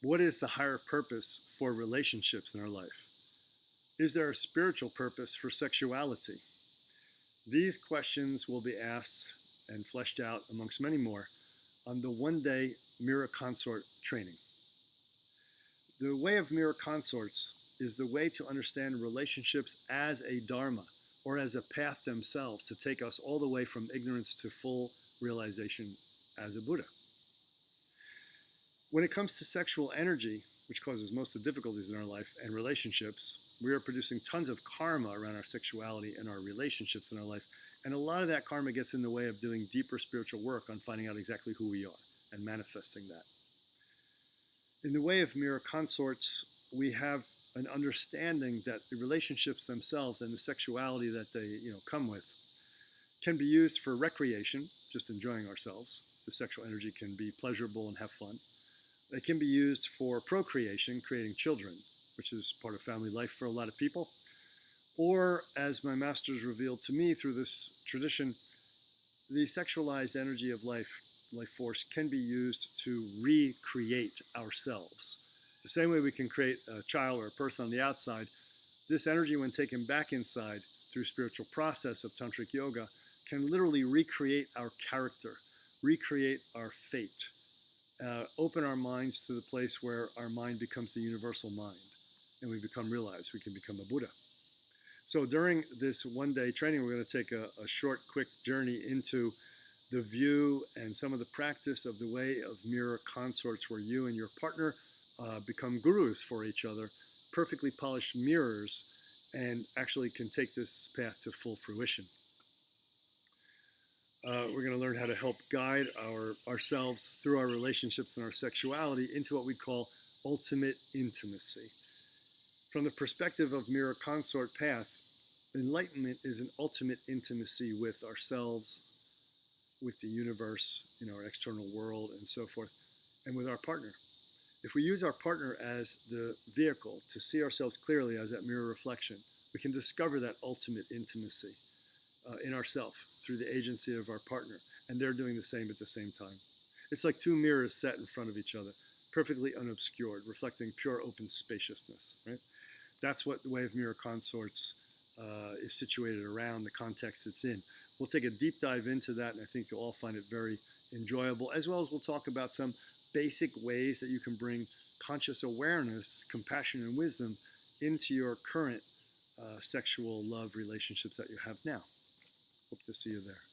What is the higher purpose for relationships in our life? Is there a spiritual purpose for sexuality? These questions will be asked and fleshed out amongst many more on the one day Mirror Consort training. The way of mirror consorts is the way to understand relationships as a dharma or as a path themselves to take us all the way from ignorance to full realization as a Buddha. When it comes to sexual energy, which causes most of the difficulties in our life and relationships, we are producing tons of karma around our sexuality and our relationships in our life. And a lot of that karma gets in the way of doing deeper spiritual work on finding out exactly who we are and manifesting that. In the way of mirror consorts, we have an understanding that the relationships themselves and the sexuality that they you know come with can be used for recreation, just enjoying ourselves. The sexual energy can be pleasurable and have fun. It can be used for procreation, creating children, which is part of family life for a lot of people. Or, as my masters revealed to me through this tradition, the sexualized energy of life, life force, can be used to recreate ourselves. The same way we can create a child or a person on the outside, this energy, when taken back inside through spiritual process of tantric yoga, can literally recreate our character, recreate our fate, uh, open our minds to the place where our mind becomes the universal mind and we become realized. We can become a Buddha. So during this one day training, we're going to take a, a short, quick journey into the view and some of the practice of the way of mirror consorts where you and your partner uh, become gurus for each other, perfectly polished mirrors, and actually can take this path to full fruition. Uh, we're going to learn how to help guide our ourselves through our relationships and our sexuality into what we call ultimate intimacy. From the perspective of mirror consort path, enlightenment is an ultimate intimacy with ourselves, with the universe, you know, our external world, and so forth, and with our partner. If we use our partner as the vehicle to see ourselves clearly as that mirror reflection, we can discover that ultimate intimacy uh, in ourselves through the agency of our partner, and they're doing the same at the same time. It's like two mirrors set in front of each other, perfectly unobscured, reflecting pure open spaciousness, right? That's what the way of mirror consorts uh, is situated around the context it's in. We'll take a deep dive into that, and I think you'll all find it very enjoyable, as well as we'll talk about some basic ways that you can bring conscious awareness, compassion, and wisdom into your current uh, sexual love relationships that you have now. Hope to see you there.